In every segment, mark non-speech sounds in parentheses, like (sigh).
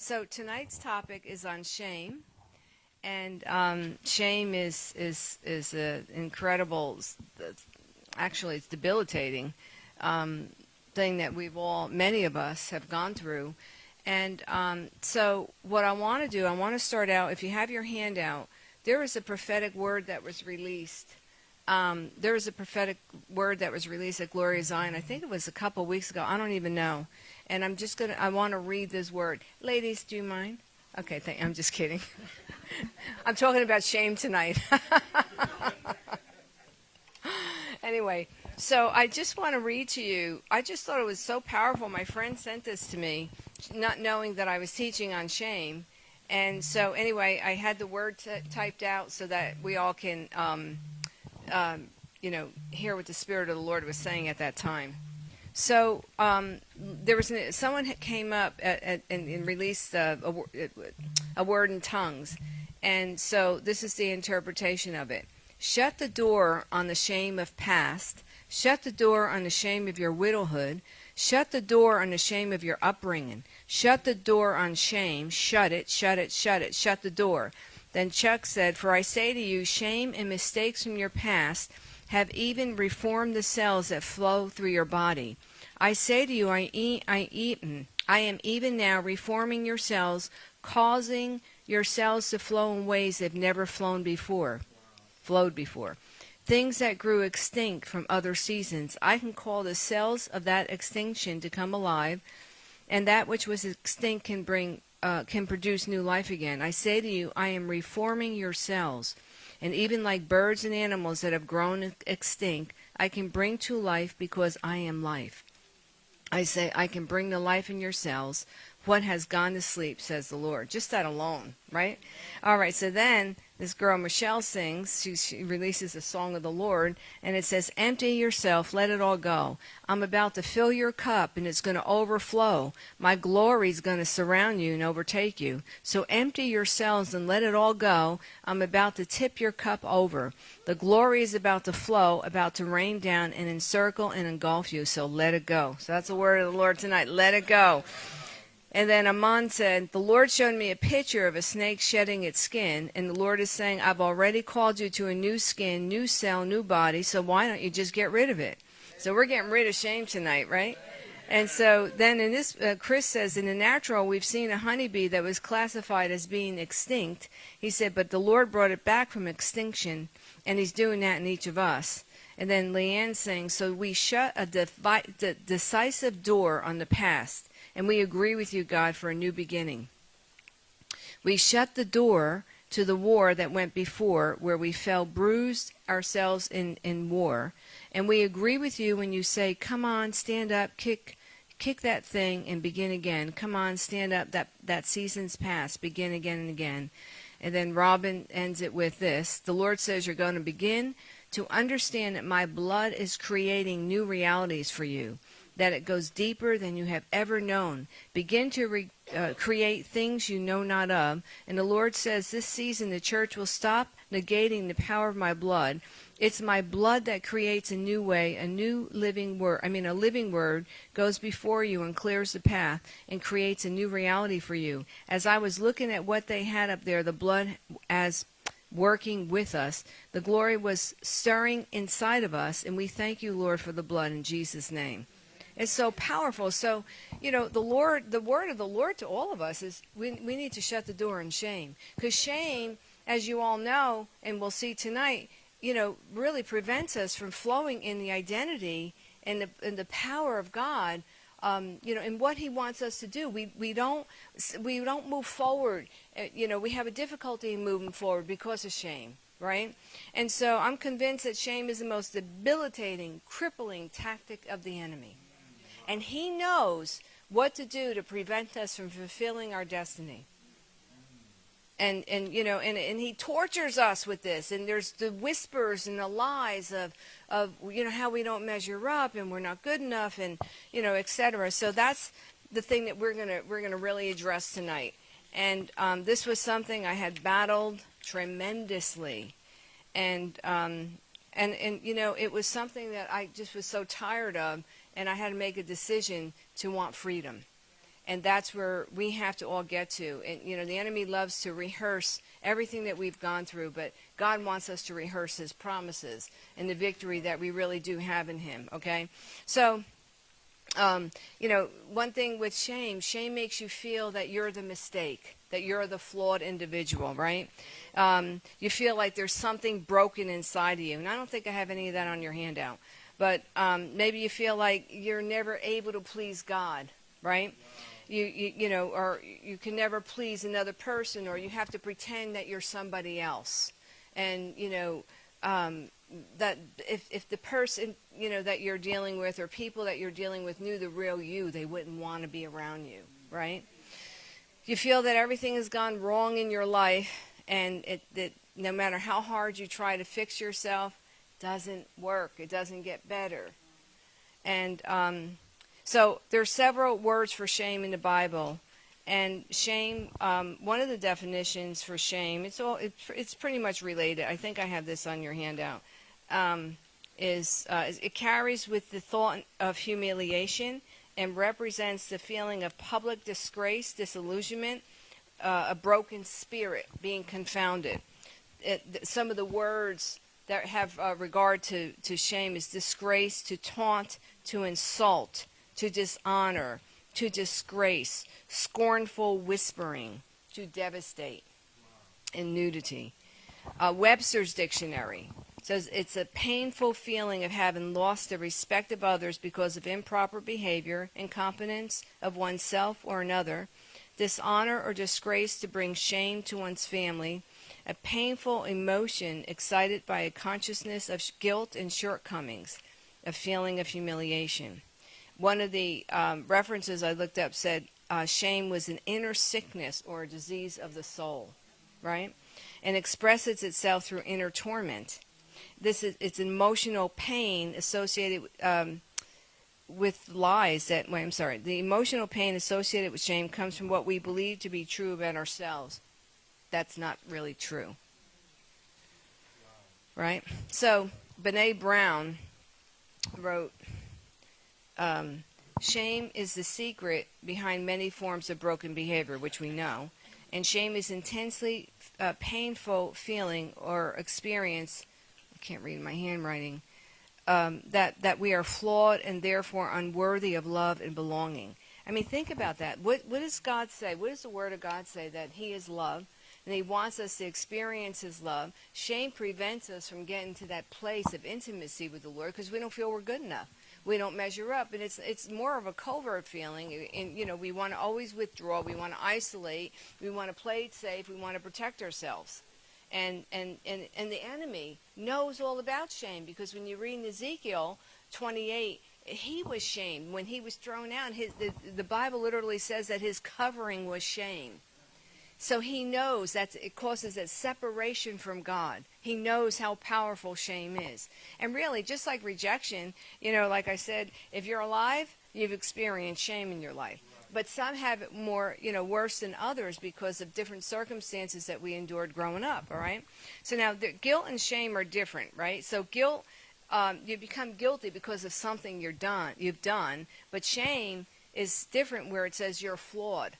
So tonight's topic is on shame, and um, shame is is is an incredible, actually, it's debilitating um, thing that we've all, many of us, have gone through. And um, so, what I want to do, I want to start out. If you have your hand out, there was a prophetic word that was released. Um, there was a prophetic word that was released at Glory of Zion. I think it was a couple weeks ago. I don't even know and I'm just going to, I want to read this word. Ladies, do you mind? Okay, thank, I'm just kidding. (laughs) I'm talking about shame tonight. (laughs) anyway, so I just want to read to you. I just thought it was so powerful. My friend sent this to me, not knowing that I was teaching on shame. And so, anyway, I had the word typed out so that we all can, um, um, you know, hear what the Spirit of the Lord was saying at that time. So um, there was an, someone came up at, at, and, and, released a, a, a word in tongues, and so this is the interpretation of it. Shut the door on the shame of past. Shut the door on the shame of your widowhood. Shut the door on the shame of your upbringing. Shut the door on shame. Shut it, shut it, shut it, shut the door. Then Chuck said, For I say to you, shame and mistakes from your past have even reformed the cells that flow through your body. I say to you, eat, I am even now reforming your cells, causing your cells to flow in ways they've never flown before, flowed before. Things that grew extinct from other seasons, I can call the cells of that extinction to come alive, and that which was extinct can bring uh, can produce new life again. I say to you, I am reforming your cells, and even like birds and animals that have grown extinct, I can bring to life because I am life. I say, I can bring the life in your cells. What has gone to sleep, says the Lord. Just that alone, right? All right, so then this girl Michelle sings, she, she, releases a song of the Lord, and it says, Empty yourself, let it all go. I'm about to fill your cup, and it's going to overflow. My glory is going to surround you and overtake you. So empty yourselves and let it all go. I'm about to tip your cup over. The glory is about to flow, about to rain down and encircle and engulf you. So let it go. So that's the word of the Lord tonight. Let it go. And then Amon said, The Lord showed me a picture of a snake shedding its skin, and the Lord is saying, I've already called you to a new skin, new cell, new body, so why don't you just get rid of it? So we're getting rid of shame tonight, right? And so then in this, uh, Chris says, in the natural, we've seen a honeybee that was classified as being extinct. He said, but the Lord brought it back from extinction, and He's doing that in each of us. And then Leanne saying, so we shut a de- decisive door on the past and we agree with you, God, for a new beginning. We shut the door to the war that went before, where we fell bruised ourselves in, in war. And we agree with you when you say, Come on, stand up, kick kick that thing and begin again. Come on, stand up, that, that season's past, begin again and again. And then Robin ends it with this The Lord says you're going to begin to understand that my blood is creating new realities for you that it goes deeper than you have ever known. Begin to re, uh, create things you know not of. And the Lord says this season the church will stop negating the power of my blood. It's my blood that creates a new way, a new living word. I mean, a living word goes before you and clears the path and creates a new reality for you. As I was looking at what they had up there, the blood as working with us, the glory was stirring inside of us, and we thank you, Lord, for the blood in Jesus' name is so powerful. So, you know, the Lord, the word of the Lord to all of us is we, we need to shut the door in shame. Because shame, as you all know, and we'll see tonight, you know, really prevents us from flowing in the identity and the, and the power of God. Um, you know, and what He wants us to do. We we don't we don't move forward. Uh, you know, we have a difficulty in moving forward because of shame right? And so I'm convinced that shame is the most debilitating, crippling tactic of the enemy. And He knows what to do to prevent us from fulfilling our destiny. And, and you know and, and he tortures us with this. And there's the whispers and the lies of of you know how we don't measure up and we're not good enough and you know etc so that's the thing that we're gonna we're gonna really address tonight. And um, this was something I had battled tremendously. And um, and and you know it was something that I just was so tired of and I had to make a decision to want freedom. and that's where we have to all get to. And you know, the enemy loves to rehearse everything that we've gone through, but God wants us to rehearse His promises and the victory that we really do have in Him. Okay, so. Um, you know, one thing with shame, shame makes you feel that you're the mistake, that you're the flawed individual, right? Um, you feel like there's something broken inside of you. And I don't think I have any of that on your handout. But um, maybe you feel like you're never able to please God, right? You, you, you know, or you can never please another person, or you have to pretend that you're somebody else. And, you know, um, that if, if the person, you know, that you're dealing with or people that you're dealing with knew the real you, they wouldn't want to be around you, right? You feel that everything has gone wrong in your life and it, that no matter how hard you try to fix yourself, doesn't work. It doesn't get better. And um, so there are several words for shame in the Bible. And shame, um, one of the definitions for shame, it's all it, it's pretty much related. I think I have this on your handout. Um, is uh, it carries with the thought of humiliation and represents the feeling of public disgrace, disillusionment, uh, a broken spirit, being confounded. It, some of the words that have uh, regard to, to shame is disgrace, to taunt, to insult, to dishonor, to disgrace, scornful whispering, to devastate, and nudity. Uh, Webster's dictionary says it's a painful feeling of having lost the respect of others because of improper behavior, incompetence of oneself or another, dishonor or disgrace to bring shame to one's family, a painful emotion excited by a consciousness of guilt and shortcomings, a feeling of humiliation. One of the um, references I looked up said uh, shame was an inner sickness or a disease of the soul, right? And expresses itself through inner torment. This is it's emotional pain associated um, with lies that. I'm sorry. The emotional pain associated with shame comes from what we believe to be true about ourselves that's not really true. Right? So, Brene Brown wrote um, Shame is the secret behind many forms of broken behavior, which we know. And shame is intensely uh, painful feeling or experience. I can't read my handwriting. Um, that that we are flawed and therefore unworthy of love and belonging. I mean, think about that. What what does God say? What does the Word of God say? That He is love, and He wants us to experience His love. Shame prevents us from getting to that place of intimacy with the Lord because we don't feel we're good enough. We don't measure up, and it's it's more of a covert feeling. And you know, we want to always withdraw. We want to isolate. We want to play it safe. We want to protect ourselves. And, and, and, and the enemy knows all about shame because when you read in Ezekiel 28, he was shamed when he was thrown out. His, the, the Bible literally says that his covering was shame. So he knows that it causes a separation from God. He knows how powerful shame is. And really, just like rejection, you know, like I said, if you're alive, you've experienced shame in your life. But some have it more, you know, worse than others because of different circumstances that we endured growing up, all right? So now, the, guilt and shame are different, right? So guilt, um, you become guilty because of something you're done, you've done. But shame is different where it says you're flawed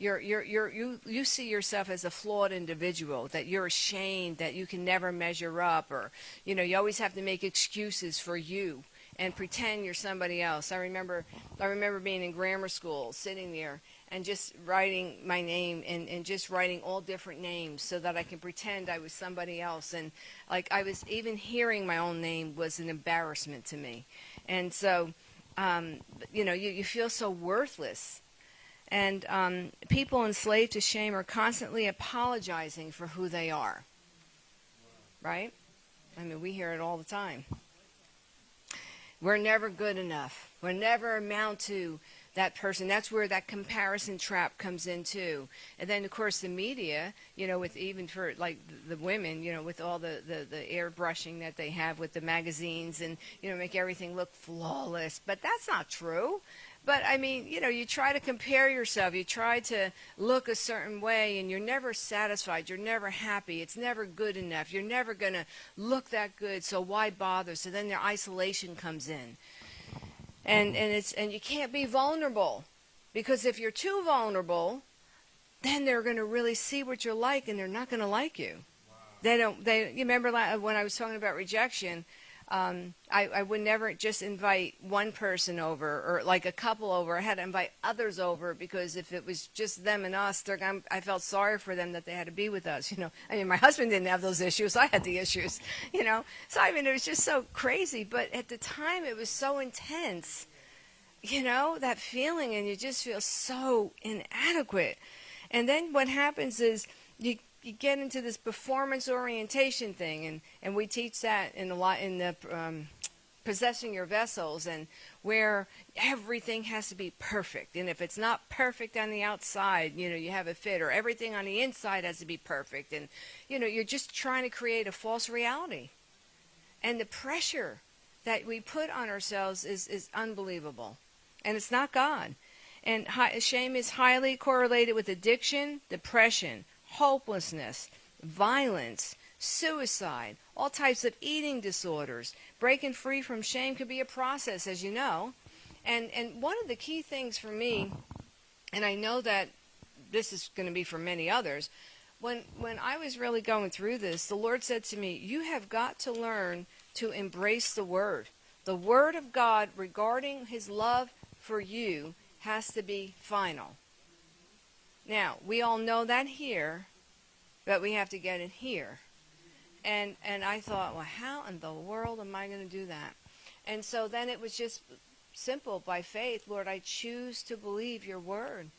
you're, you're, you're, you, you see yourself as a flawed individual, that you're ashamed, that you can never measure up, or, you know, you always have to make excuses for you and pretend you're somebody else. I remember, I remember being in grammar school, sitting there and just writing my name and, and just writing all different names so that I can pretend I was somebody else. And like I was even hearing my own name was an embarrassment to me. And so, um, you know, you, you feel so worthless and um, people enslaved to shame are constantly apologizing for who they are. Right? I mean, we hear it all the time. We're never good enough. We're never amount to that person. That's where that comparison trap comes in too. And then of course the media, you know, with even for like the women, you know, with all the, the, the airbrushing that they have with the magazines and, you know, make everything look flawless. But that's not true. But I mean, you know, you try to compare yourself, you try to look a certain way, and you're never satisfied. You're never happy. It's never good enough. You're never going to look that good, so why bother? So then their isolation comes in. And, and, it's, and you can't be vulnerable. Because if you're too vulnerable, then they're going to really see what you're like and they're not going to like you. They don't, they, you remember when I was talking about rejection, um, I, I would never just invite one person over or like a couple over. I had to invite others over because if it was just them and us, I felt sorry for them that they had to be with us. You know, I mean, my husband didn't have those issues. I had the issues. (laughs) You know, so I mean, it was just so crazy. But at the time, it was so intense. You know, that feeling, and you just feel so inadequate. And then what happens is you you get into this performance orientation thing, and, and we teach that in a lot in the um, possessing your vessels, and where everything has to be perfect, and if it's not perfect on the outside, you know you have a fit, or everything on the inside has to be perfect, and you know you're just trying to create a false reality, and the pressure that we put on ourselves is is unbelievable, and it's not God. And shame is highly correlated with addiction, depression, hopelessness, violence, suicide, all types of eating disorders. Breaking free from shame could be a process, as you know. And, and one of the key things for me, and I know that this is going to be for many others, when, when I was really going through this, the Lord said to me, You have got to learn to embrace the Word. The Word of God regarding His love for you has to be final. Now, we all know that here, but we have to get it here. And and I thought, well, how in the world am I going to do that? And so then it was just simple by faith, Lord, I choose to believe your word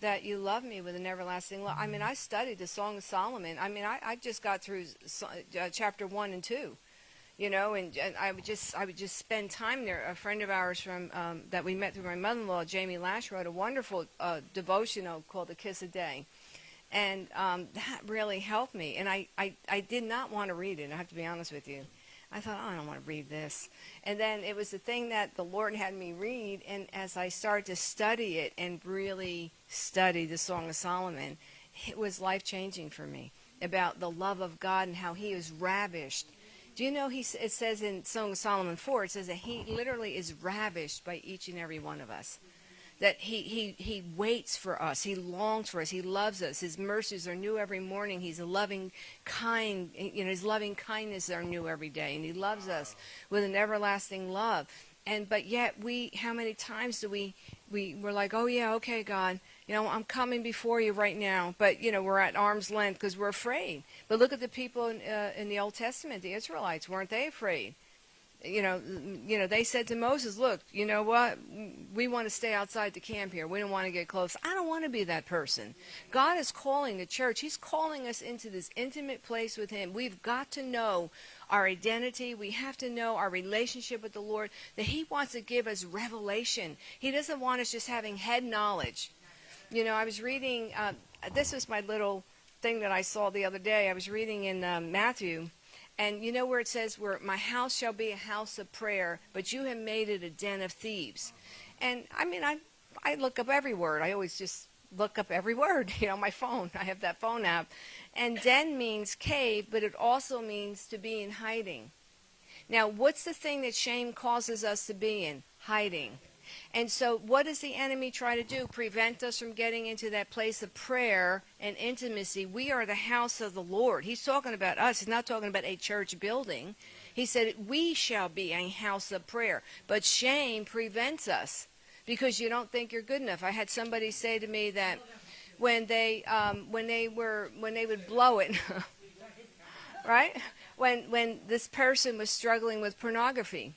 that you love me with an everlasting love. I mean, I studied the Song of Solomon. I mean, I, I just got through uh, chapter one and two you know, and, and I would just I would just spend time there. A friend of ours from um, that we met through my mother-in-law, Jamie Lash, wrote a wonderful uh, devotional called "The Kiss a Day," and um, that really helped me. And I, I I did not want to read it. I have to be honest with you. I thought, oh, I don't want to read this. And then it was the thing that the Lord had me read. And as I started to study it and really study the Song of Solomon, it was life changing for me about the love of God and how He is ravished do you know he, it says in Song of Solomon 4, it says that he literally is ravished by each and every one of us. That he, he, he waits for us. He longs for us. He loves us. His mercies are new every morning. He's a loving, kind, you know, his loving kindness are new every day. And he loves us with an everlasting love. And, but yet we, how many times do we, we, we're like, oh yeah, okay, God, you know, I'm coming before you right now, but you know, we're at arm's length because we're afraid. But look at the people in, uh, in the Old Testament, the Israelites, weren't they afraid? You know, you know, they said to Moses, "Look, you know what? We want to stay outside the camp here. We don't want to get close. I don't want to be that person." God is calling the church. He's calling us into this intimate place with Him. We've got to know our identity. We have to know our relationship with the Lord. That He wants to give us revelation. He doesn't want us just having head knowledge. You know, I was reading, uh, this was my little thing that I saw the other day. I was reading in um, Matthew, and you know where it says, where my house shall be a house of prayer, but you have made it a den of thieves. And I mean, I, I look up every word. I always just look up every (laughs) word, you know, my phone. I have that phone app. And den means cave, but it also means to be in hiding. Now, what's the thing that shame causes us to be in? Hiding. And so, what does the enemy try to do? Prevent us from getting into that place of prayer and intimacy. We are the house of the Lord. He's talking about us, he's not talking about a church building. He said, We shall be a house of prayer. But shame prevents us because you don't think you're good enough. I had somebody say to me that when they um, when they were when they would blow it (laughs) right when when this person was struggling with pornography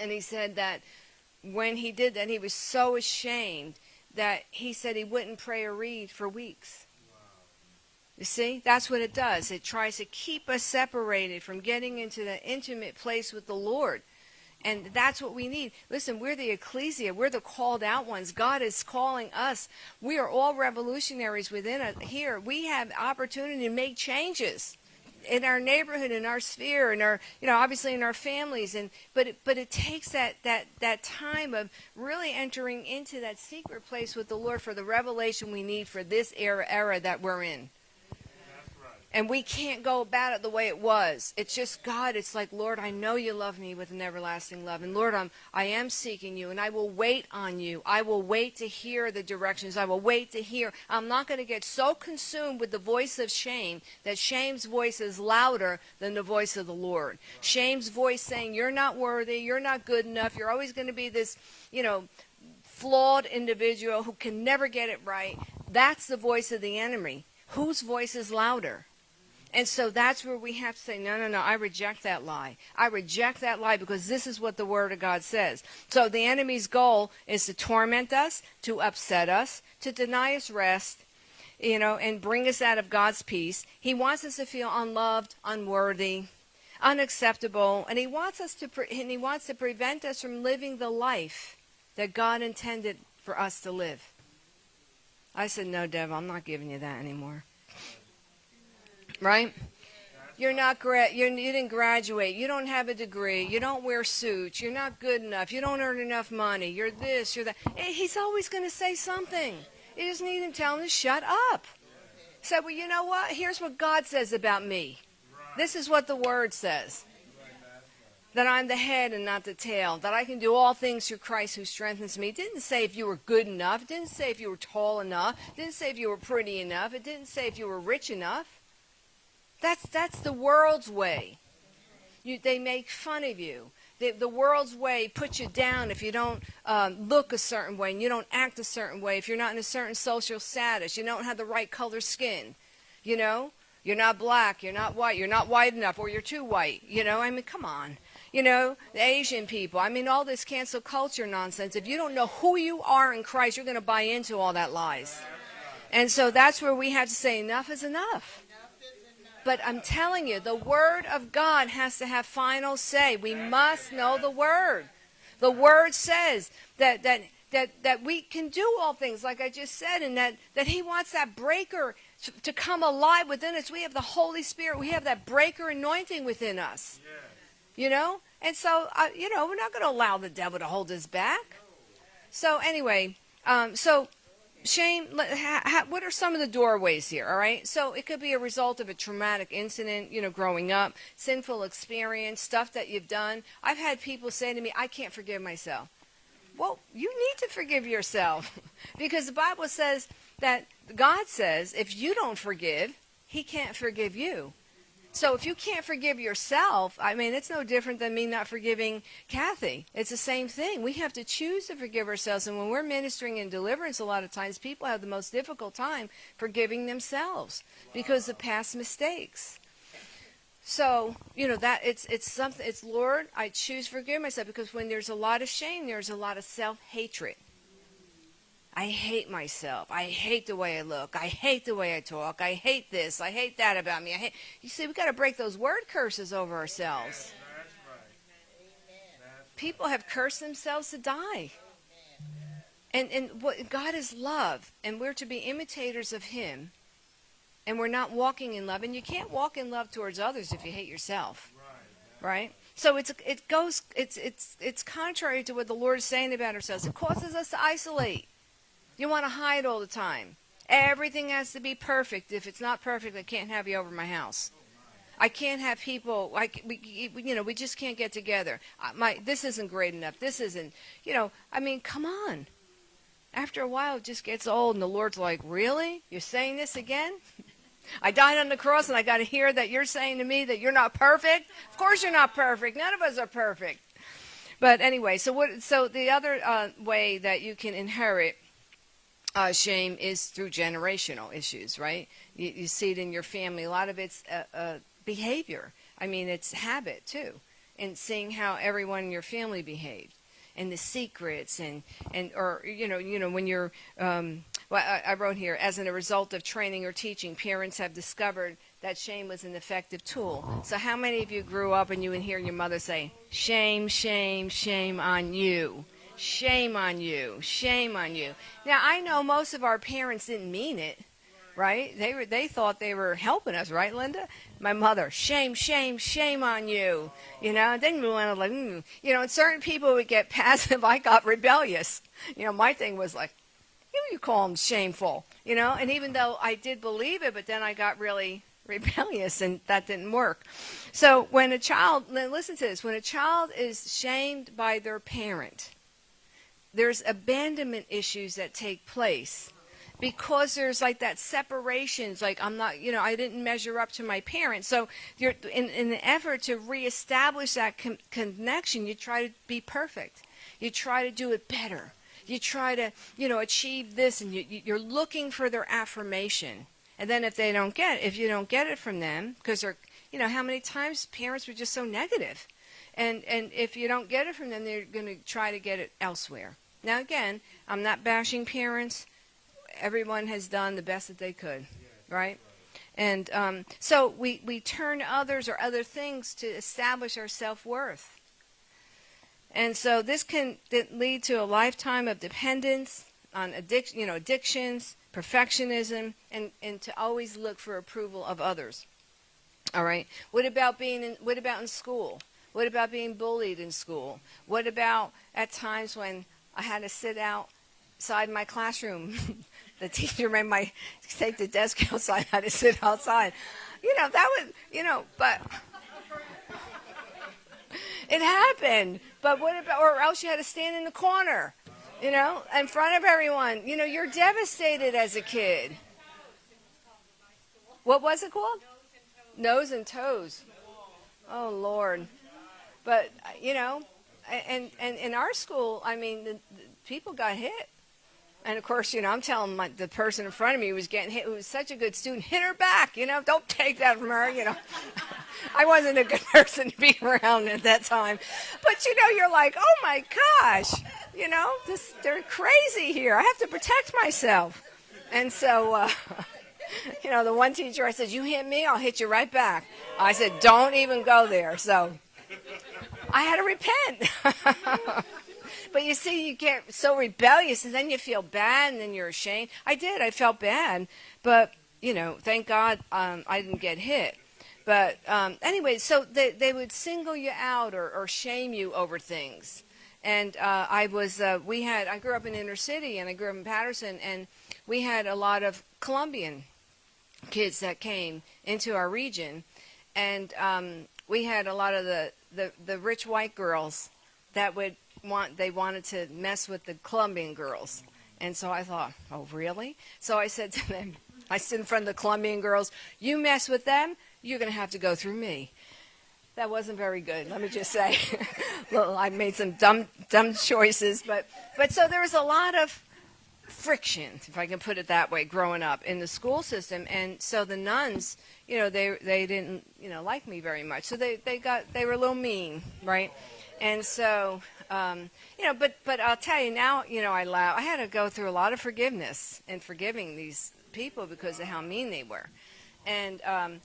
and he said that when he did that, he was so ashamed that he said he wouldn't pray or read for weeks. You see, that's what it does. It tries to keep us separated from getting into the intimate place with the Lord. And that's what we need. Listen, we're the ecclesia. We're the called out ones. God is calling us. We are all revolutionaries within it here. We have opportunity to make changes in our neighborhood, in our sphere, in our, you know, obviously in our families. And but it, but it takes that that that time of really entering into that secret place with the Lord for the revelation we need for this era era that we're in. And we can't go about it the way it was. It's just God. It's like, Lord, I know you love me with an everlasting love. And Lord, I'm, I am seeking you and I will wait on you. I will wait to hear the directions. I will wait to hear. I'm not going to get so consumed with the voice of shame that shame's voice is louder than the voice of the Lord. Shame's voice saying, you're not worthy. You're not good enough. You're always going to be this, you know, flawed individual who can never get it right. That's the voice of the enemy. Whose voice is louder? And so that's where we have to say, no, no, no, I reject that lie. I reject that lie because this is what the Word of God says. So the enemy's goal is to torment us, to upset us, to deny us rest, you know, and bring us out of God's peace. He wants us to feel unloved, unworthy, unacceptable, and he wants us to, pre- and he wants to prevent us from living the life that God intended for us to live. I said, no, Dev, I'm not giving you that anymore right? You're not gra- you're, you didn't graduate. You don't have a degree. You don't wear suits. You're not good enough. You don't earn enough money. You're this. You're that. He's always going to say something. You just need to tell him to shut up. Say, well, you know what? Here's what God says about me. This is what the Word says. That I'm the head and not the tail. That I can do all things through Christ who strengthens me. It didn't say if you were good enough. It didn't say if you were tall enough. It didn't say if you were pretty enough. It didn't say if you were rich enough. That's that's the world's way. You, they make fun of you. The, the world's way puts you down if you don't um, look a certain way and you don't act a certain way. If you're not in a certain social status, you don't have the right color skin. You know, you're not black, you're not white, you're not white enough, or you're too white. You know, I mean, come on. You know, the Asian people. I mean, all this cancel culture nonsense. If you don't know who you are in Christ, you're going to buy into all that lies. And so that's where we have to say enough is enough. But I'm telling you, the Word of God has to have final say. We must know the Word. The Word says that, that, that, that we can do all things, like I just said, and that, that He wants that breaker to, to come alive within us. We have the Holy Spirit. We have that breaker anointing within us. You know? And so, uh, you know, we're not going to allow the devil to hold us back. So, anyway, um, so Shame, what are some of the doorways here, all right? So it could be a result of a traumatic incident, you know, growing up, sinful experience, stuff that you've done. I've had people say to me, I can't forgive myself. Well, you need to forgive yourself (laughs) because the Bible says that God says if you don't forgive, he can't forgive you. So if you can't forgive yourself, I mean, it's no different than me not forgiving Kathy. It's the same thing. We have to choose to forgive ourselves. And when we're ministering in deliverance, a lot of times people have the most difficult time forgiving themselves because of past mistakes. So, you know, that it's it's something it's Lord, I choose to forgive myself because when there's a lot of shame, there's a lot of self-hatred. I hate myself. I hate the way I look. I hate the way I talk. I hate this. I hate that about me. I hate. You see, we got to break those word curses over ourselves. People have cursed themselves to die. And and what God is love, and we're to be imitators of Him. And we're not walking in love, and you can't walk in love towards others if you hate yourself, right? So it's it goes it's it's it's contrary to what the Lord is saying about ourselves. It causes us to isolate. You want to hide all the time. Everything has to be perfect. If it's not perfect, I can't have you over my house. I can't have people like we, you know, we just can't get together. My this isn't great enough. This isn't, you know. I mean, come on. After a while, it just gets old, and the Lord's like, "Really? You're saying this again?" I died on the cross, and I got to hear that you're saying to me that you're not perfect. Of course, you're not perfect. None of us are perfect. But anyway, so what? So the other uh, way that you can inherit uh, shame is through generational issues, right? You, you, see it in your family. A lot of it's uh, uh, behavior. I mean, it's habit too, and seeing how everyone in your family behaved, and the secrets, and and or you know, you know, when you're. Um, well, I, I wrote here, as a result of training or teaching, parents have discovered that shame was an effective tool. So, how many of you grew up and you would hear your mother say, "Shame, shame, shame on you"? Shame on you. Shame on you. Now, I know most of our parents didn't mean it, right? They were they thought they were helping us, right, Linda? My mother, shame, shame, shame on you. You know, then we went like, mm. you know, and certain people would get (laughs) passive. I got rebellious. You know, my thing was like, you you call them shameful, you know, and even though I did believe it, but then I got really (laughs) rebellious, and that didn't work. So when a child, listen to this, when a child is shamed by their parent, there's abandonment issues that take place because there's like that separation. It's like I'm not, you know, I didn't measure up to my parents. So you're in, in the effort to reestablish that con- connection, you try to be perfect. You try to do it better. You try to, you know, achieve this, and you, you're looking for their affirmation. And then if they don't get, if you don't get it from them, because they're, you know, how many times parents were just so negative, and and if you don't get it from them, they're going to try to get it elsewhere. Now again, I'm not bashing parents everyone has done the best that they could, right? And um, so we, we turn others or other things to establish our self worth. And so this can lead to a lifetime of dependence on addiction, you know, addictions, perfectionism, and, and to always look for approval of others. All right. What about being in, what about in school? What about being bullied in school? What about at times when I had to sit outside my classroom (laughs) the teacher made my take the desk outside. I had to sit outside. You know, that was, you know, but it happened. But what about, or else you had to stand in the corner, you know, in front of everyone. You know, you're devastated as a kid. What was it called? Nose and toes. Oh, Lord. But, you know, and, and in our school, I mean, the, the people got hit. And of course, you know, I'm telling my, the person in front of me was getting hit, who was such a good student, hit her back. You know, don't take that from her. You know, (laughs) I wasn't a good person to be around at that time. But you know, you're like, oh my gosh, you know, this they're crazy here. I have to protect myself. And so, uh, (laughs) you know, the one teacher I said, you hit me, I'll hit you right back. I said, don't even go there. So I had to repent. (laughs) But you see, you get so rebellious, and then you feel bad, and then you're ashamed. I did. I felt bad, but you know, thank God um, I didn't get hit. But um, anyway, so they they would single you out or, or shame you over things. And uh, I was, uh, we had, I grew up in inner city, and I grew up in Paterson, and we had a lot of Colombian kids that came into our region, and um, we had a lot of the, the, the rich white girls that would want they wanted to mess with the Colombian girls. And so I thought, oh, really? So I said to them, I stood in front of the Colombian girls, you mess with them, you're going to have to go through me. That wasn't very good, let me just say. (laughs) well, I made some dumb, dumb choices, but, but so there was a lot of friction, if I can put it that way, growing up in the school system. And so the nuns, you know, they, they didn't, you know, like me very much. So they, they got, they were a little mean, right? And so um, you know, but but I'll tell you now, you know, I laugh. I had to go through a lot of forgiveness and forgiving these people because of how mean they were, and um,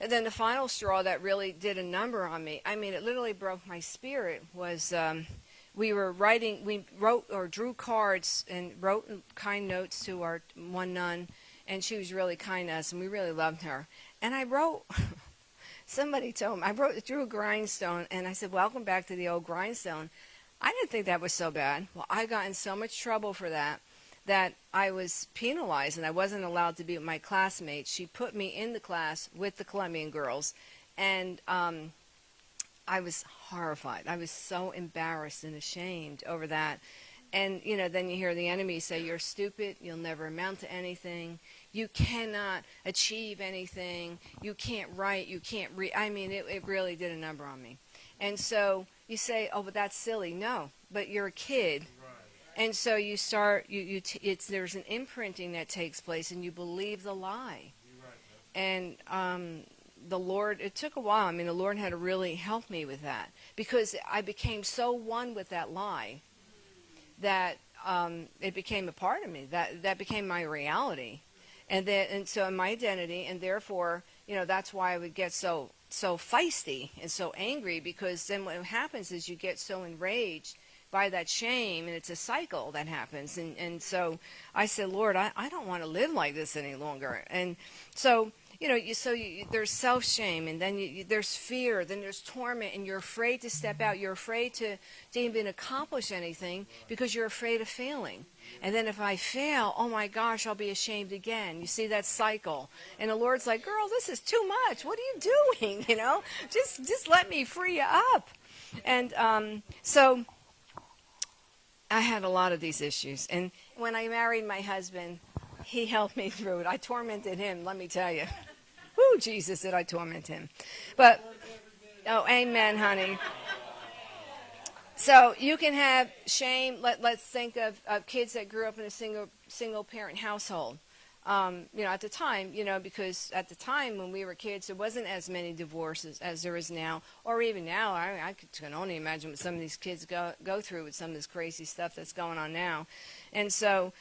and then the final straw that really did a number on me. I mean, it literally broke my spirit. Was um, we were writing, we wrote or drew cards and wrote kind notes to our one nun, and she was really kind to us, and we really loved her. And I wrote. (laughs) somebody told me I wrote drew a grindstone and I said, "Welcome back to the old grindstone." I didn't think that was so bad. Well, I got in so much trouble for that that I was penalized and I wasn't allowed to be with my classmates. She put me in the class with the Colombian girls, and um, I was horrified. I was so embarrassed and ashamed over that. And you know, then you hear the enemy say, "You're stupid. You'll never amount to anything. You cannot achieve anything. You can't write. You can't read." I mean, it, it really did a number on me. And so you say, "Oh, but that's silly." No, but you're a kid, and so you start. You you t- it's there's an imprinting that takes place, and you believe the lie. And um, the Lord, it took a while. I mean, the Lord had to really help me with that because I became so one with that lie that um, it became a part of me. That that became my reality, and then and so my identity, and therefore, you know, that's why I would get so so feisty and so angry because then what happens is you get so enraged by that shame and it's a cycle that happens and and so I said Lord I, I don't want to live like this any longer and so you know, you, so you, there's self shame, and then you, there's fear, then there's torment, and you're afraid to step out. You're afraid to, to even accomplish anything because you're afraid of failing. And then if I fail, oh my gosh, I'll be ashamed again. You see that cycle. And the Lord's like, girl, this is too much. What are you (laughs) doing? You know, just just let me free you up. And um, so I had a lot of these issues. And when I married my husband, he helped me through it. I tormented him, let me tell you. Woo, Jesus, did I torment him. But, oh, amen, honey. So you can have shame. Let, let's think of, of kids that grew up in a single single parent household. Um, you know, at the time, you know, because at the time when we were kids, there wasn't as many divorces as there is now, or even now. I, I can only imagine what some of these kids go go through with some of this crazy stuff that's going on now, and so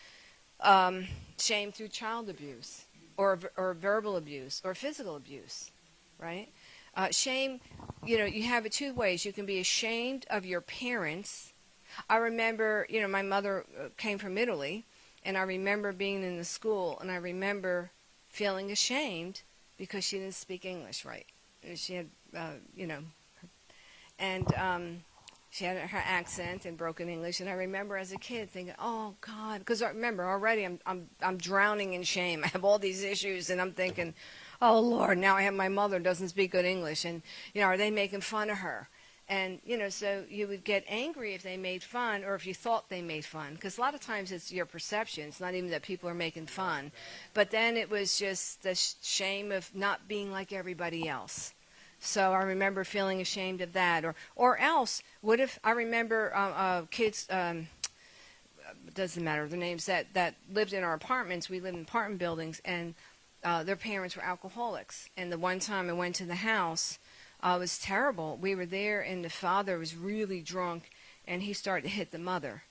um, shame through child abuse, or or verbal abuse, or physical abuse, right? Uh, shame, you know, you have it two ways. You can be ashamed of your parents. I remember, you know, my mother uh, came from Italy, and I remember being in the school, and I remember feeling ashamed because she didn't speak English right. She had, uh, you know, and um, she had her accent and broken English. And I remember as a kid thinking, "Oh God," because remember already I'm I'm I'm drowning in shame. (laughs) I have all these issues, and I'm thinking, "Oh Lord, now I have my mother doesn't speak good English, and you know, are they making fun of her?" And, you know, so you would get angry if they made fun or if you thought they made fun. Because a lot of times it's your perception. It's not even that people are making fun. But then it was just the shame of not being like everybody else. So I remember feeling ashamed of that. Or, or else, what if I remember uh, uh, kids, um, doesn't matter the names, that, that lived in our apartments. We lived in apartment buildings, and uh, their parents were alcoholics. And the one time I went to the house, uh, it was terrible. We were there, and the father was really drunk, and he started to hit the mother.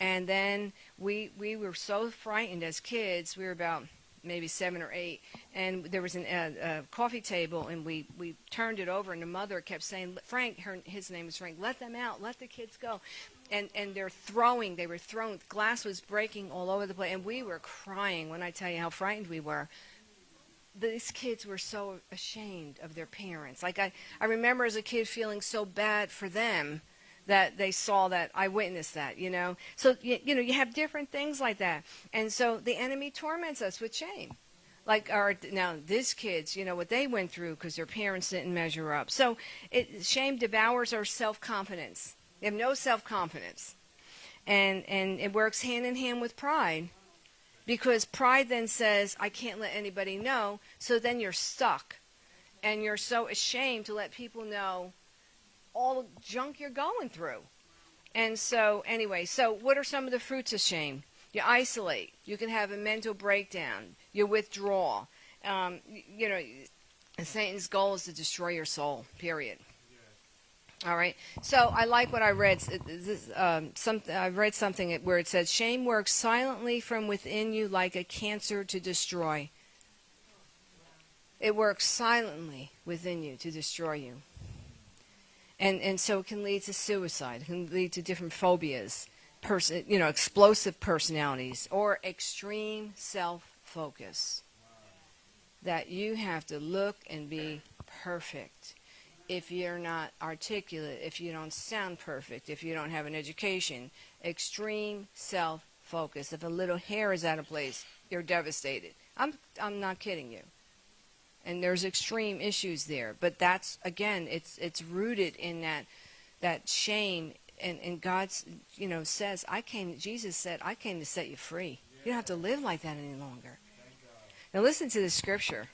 And then we we were so frightened as kids. We were about maybe seven or eight, and there was an, uh, a coffee table, and we we turned it over, and the mother kept saying, "Frank, her, his name is Frank. Let them out. Let the kids go." And and they're throwing. They were throwing. Glass was breaking all over the place, and we were crying. When I tell you how frightened we were these kids were so ashamed of their parents. Like I, I remember as a kid feeling so bad for them that they saw that I witnessed that, you know. So you, you know, you have different things like that. And so the enemy torments us with shame. Like our now these kids, you know what they went through because their parents didn't measure up. So it, shame devours our self-confidence. They have no self-confidence. And and it works hand in hand with pride because pride then says, I can't let anybody know. So then you're stuck. And you're so ashamed to let people know all the junk you're going through. And so, anyway, so what are some of the fruits of shame? You isolate. You can have a mental breakdown. You withdraw. Um, you know, Satan's goal is to destroy your soul, period. All right. So I like what I read. This, um, I read something where it says, "Shame works silently from within you like a cancer to destroy." It works silently within you to destroy you. And and so it can lead to suicide. It can lead to different phobias, person, you know, explosive personalities, or extreme self-focus. That you have to look and be perfect if you're not articulate, if you don't sound perfect, if you don't have an education. Extreme self focus. If a little hair is out of place, you're devastated. I'm, I'm not kidding you. And there's extreme issues there. But that's, again, it's, it's rooted in that, that shame. And, and God's, you know, says, I came, Jesus said, I came to set you free. You don't have to live like that any longer. Now listen to the scripture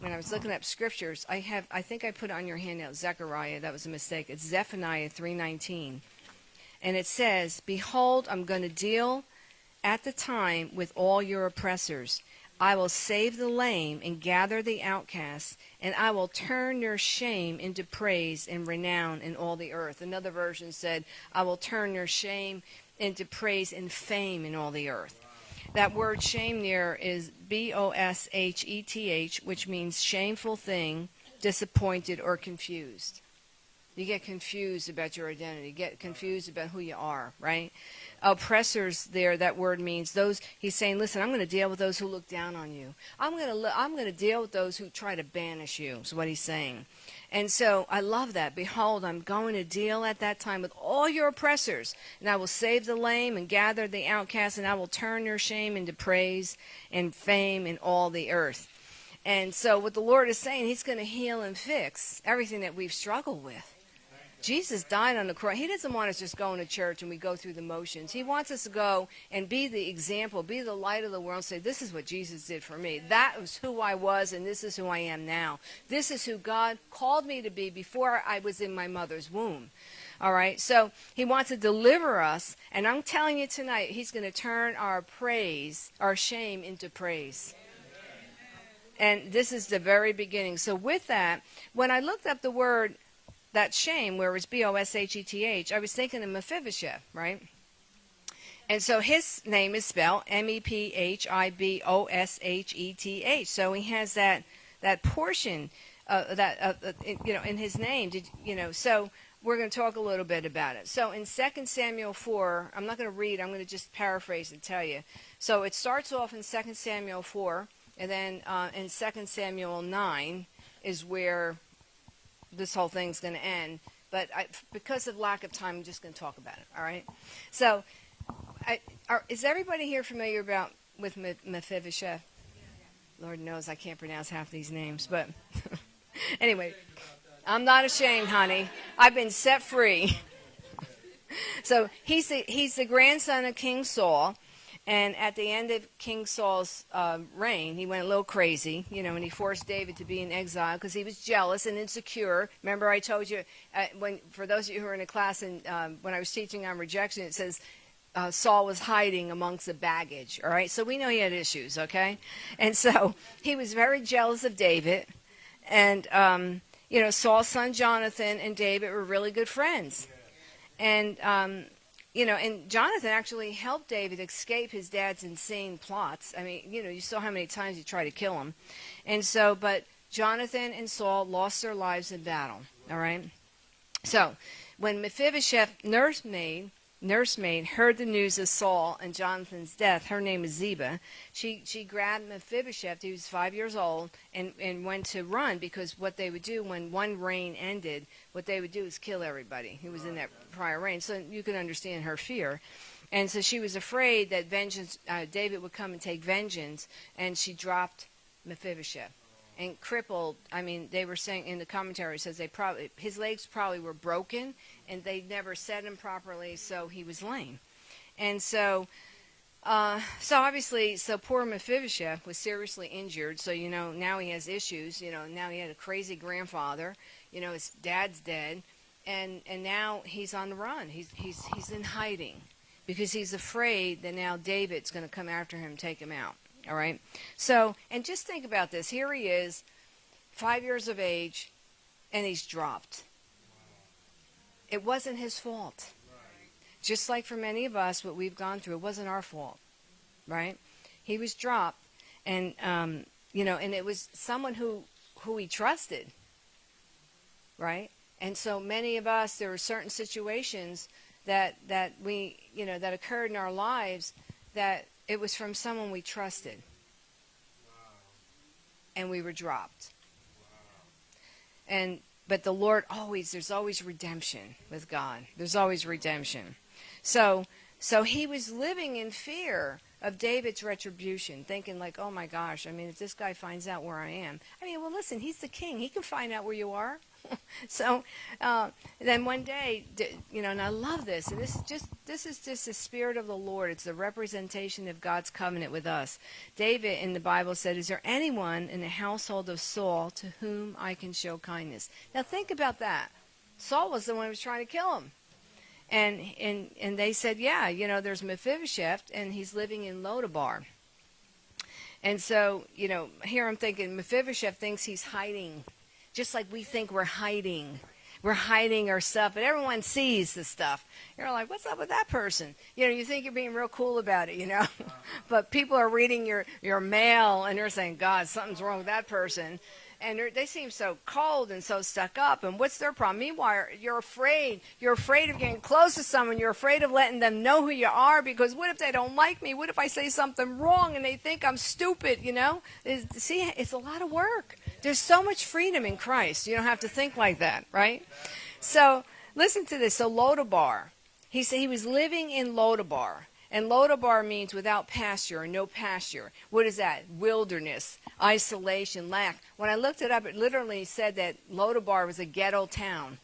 when I was looking up scriptures, I have I think I put on your handout Zechariah. That was a mistake. It's Zephaniah 3:19, and it says, "Behold, I'm going to deal at the time with all your oppressors. I will save the lame and gather the outcasts, and I will turn your shame into praise and renown in all the earth." Another version said, "I will turn your shame into praise and fame in all the earth." That word shame there is B O S H E T H, which means shameful thing, disappointed, or confused. You get confused about your identity, get confused about who you are, right? Oppressors there, that word means those, he's saying, listen, I'm going to deal with those who look down on you. I'm going to, I'm going to deal with those who try to banish you, is what he's saying. And so I love that. Behold, I'm going to deal at that time with all your oppressors, and I will save the lame and gather the outcasts, and I will turn your shame into praise and fame in all the earth. And so what the Lord is saying, he's going to heal and fix everything that we've struggled with. Jesus died on the cross. He doesn't want us just going to church and we go through the motions. He wants us to go and be the example, be the light of the world, say, This is what Jesus did for me. That was who I was, and this is who I am now. This is who God called me to be before I was in my mother's womb. All right, so he wants to deliver us, and I'm telling you tonight, he's going to turn our praise, our shame, into praise. And this is the very beginning. So, with that, when I looked up the word that shame, where it was B O S H E T H, I was thinking of Mephibosheth, right? And so his name is spelled M E P H I B O S H E T H. So he has that that portion uh, that uh, uh, you know in his name. Did you know? So we're going to talk a little bit about it. So in 2 Samuel 4, I'm not going to read. I'm going to just paraphrase and tell you. So it starts off in 2 Samuel 4, and then uh, in 2 Samuel 9 is where this whole thing's going to end. But I, because of lack of time, I'm just going to talk about it. All right. So, I, are, is everybody here familiar about with Mephibosheth? Lord knows I can't pronounce half these names, but (laughs) anyway, I'm not ashamed, honey. I've been set free. (laughs) so he's the, he's the grandson of King Saul, and at the end of King Saul's uh, reign, he went a little crazy, you know, and he forced David to be in exile because he was jealous and insecure. Remember, I told you uh, when, for those of you who are in a class, and um, when I was teaching on rejection, it says uh, Saul was hiding amongst the baggage. All right, so we know he had issues, okay, and so he was very jealous of David, and um, you know, Saul's son Jonathan and David were really good friends, and um, you know, and Jonathan actually helped David escape his dad's insane plots. I mean, you know, you saw how many times he tried to kill him. And so, but Jonathan and Saul lost their lives in battle. All right? So, when Mephibosheth nursemaid nursemaid heard the news of Saul and Jonathan's death, her name is Ziba, she, she grabbed Mephibosheth, he was five years old, and, and went to run because what they would do when one reign ended, what they would do is kill everybody who was in that prior reign. So you can understand her fear. And so she was afraid that vengeance, uh, David would come and take vengeance, and she dropped Mephibosheth and crippled. I mean, they were saying in the commentary says they probably his legs probably were broken, and they never set him properly, so he was lame. And so, uh, so obviously, so poor Mephibosheth was seriously injured. So you know now he has issues. You know now he had a crazy grandfather. You know his dad's dead, and and now he's on the run. He's he's he's in hiding because he's afraid that now David's going to come after him, take him out. All right. So and just think about this. Here he is, five years of age, and he's dropped. It wasn't his fault. Just like for many of us, what we've gone through, it wasn't our fault, right? He was dropped, and um, you know, and it was someone who who he trusted, right? And so many of us, there were certain situations that that we, you know, that occurred in our lives that it was from someone we trusted, wow. and we were dropped. Wow. And but the Lord always, there's always redemption with God. There's always redemption. So, so he was living in fear of David's retribution, thinking like, oh my gosh, I mean, if this guy finds out where I am, I mean, well, listen, he's the king. He can find out where you are. (laughs) so uh, then one day, you know, and I love this, and this is just this is just the spirit of the Lord. It's the representation of God's covenant with us. David in the Bible said, "Is there anyone in the household of Saul to whom I can show kindness?" Now think about that. Saul was the one who was trying to kill him. And and and they said, yeah, you know, there's Mephibosheth, and he's living in Lodabar. And so, you know, here I'm thinking Mephibosheth thinks he's hiding just like we think we're hiding. We're hiding our stuff, but everyone sees the stuff. You're like, what's up with that person? You know, you think you're being real cool about it, you know, (laughs) but people are reading your your mail and they're saying, God, something's wrong with that person. and they seem so cold and so stuck up. And what's their problem? Meanwhile, you're afraid. You're afraid of getting close to someone. You're afraid of letting them know who you are because what if they don't like me? What if I say something wrong and they think I'm stupid? You know? It's, see, it's a lot of work. There's so much freedom in Christ. You don't have to think like that, right? So listen to this. So Lodabar, he said he was living in Lodabar. And Lodabar means without pasture or no pasture. What is that? Wilderness, isolation, lack. When I looked it up, it literally said that Lodabar was a ghetto town.